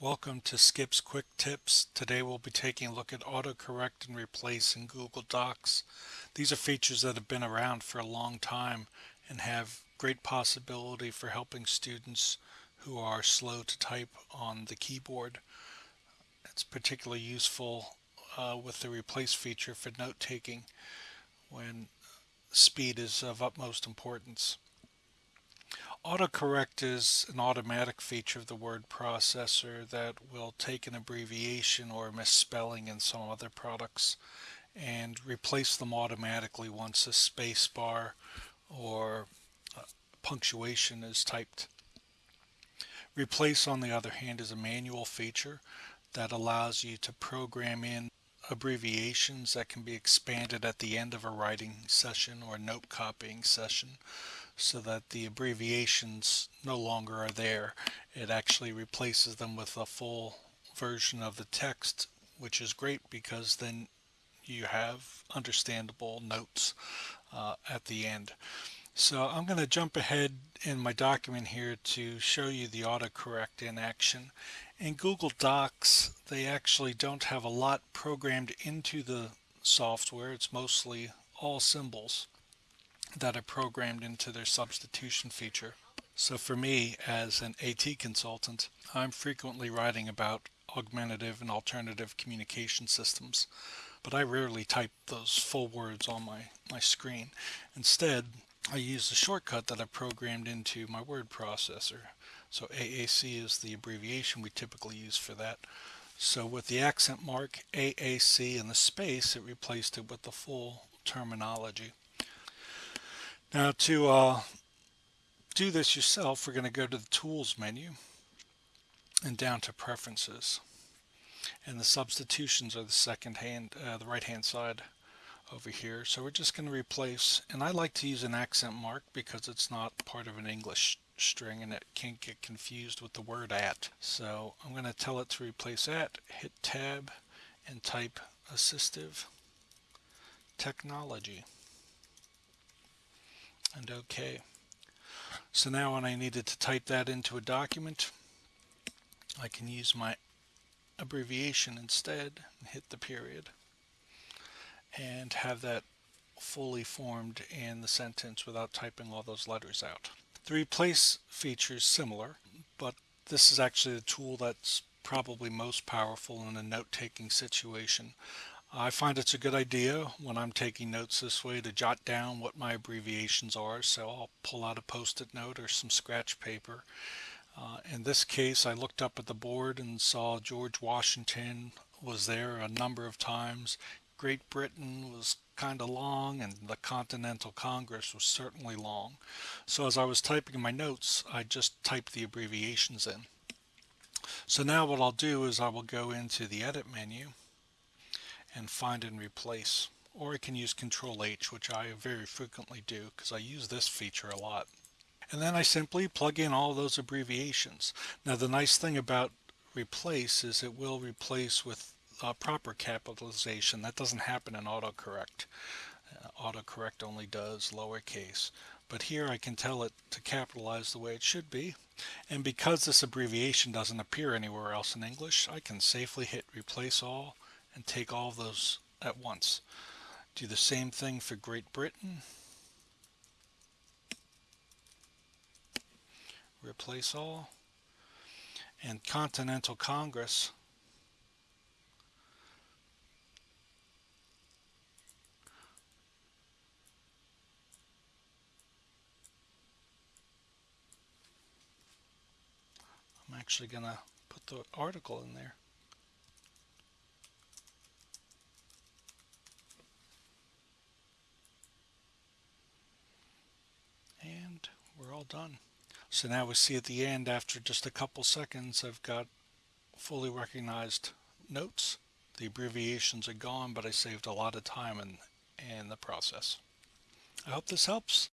Welcome to Skip's Quick Tips. Today we'll be taking a look at autocorrect and replace in Google Docs. These are features that have been around for a long time and have great possibility for helping students who are slow to type on the keyboard. It's particularly useful uh, with the replace feature for note taking when speed is of utmost importance. Autocorrect is an automatic feature of the word processor that will take an abbreviation or misspelling in some other products and replace them automatically once a space bar or uh, punctuation is typed. Replace on the other hand is a manual feature that allows you to program in abbreviations that can be expanded at the end of a writing session or note copying session so that the abbreviations no longer are there. It actually replaces them with a full version of the text, which is great because then you have understandable notes uh, at the end. So I'm going to jump ahead in my document here to show you the autocorrect in action. In Google Docs, they actually don't have a lot programmed into the software. It's mostly all symbols that are programmed into their substitution feature. So for me as an AT consultant, I'm frequently writing about augmentative and alternative communication systems, but I rarely type those full words on my, my screen. Instead, I use the shortcut that I programmed into my word processor. So AAC is the abbreviation we typically use for that. So with the accent mark, AAC and the space, it replaced it with the full terminology. Now to uh, do this yourself, we're going to go to the Tools menu and down to Preferences. And the substitutions are the second hand, uh, the right hand side over here. So we're just going to replace, and I like to use an accent mark because it's not part of an English string and it can't get confused with the word at. So I'm going to tell it to replace at, hit tab and type assistive technology and OK. So now when I needed to type that into a document, I can use my abbreviation instead and hit the period and have that fully formed in the sentence without typing all those letters out. The replace feature is similar, but this is actually the tool that's probably most powerful in a note-taking situation. I find it's a good idea when I'm taking notes this way to jot down what my abbreviations are. So I'll pull out a post-it note or some scratch paper. Uh, in this case, I looked up at the board and saw George Washington was there a number of times. Great Britain was kind of long and the Continental Congress was certainly long. So as I was typing my notes, I just typed the abbreviations in. So now what I'll do is I will go into the edit menu and find and replace. Or I can use Control H, which I very frequently do because I use this feature a lot. And then I simply plug in all those abbreviations. Now the nice thing about replace is it will replace with uh, proper capitalization. That doesn't happen in autocorrect. Uh, autocorrect only does lowercase. But here I can tell it to capitalize the way it should be. And because this abbreviation doesn't appear anywhere else in English, I can safely hit replace all and take all of those at once. Do the same thing for Great Britain. Replace all. And Continental Congress. I'm actually going to put the article in there. we're all done. So now we see at the end after just a couple seconds I've got fully recognized notes. The abbreviations are gone but I saved a lot of time in, in the process. I hope this helps.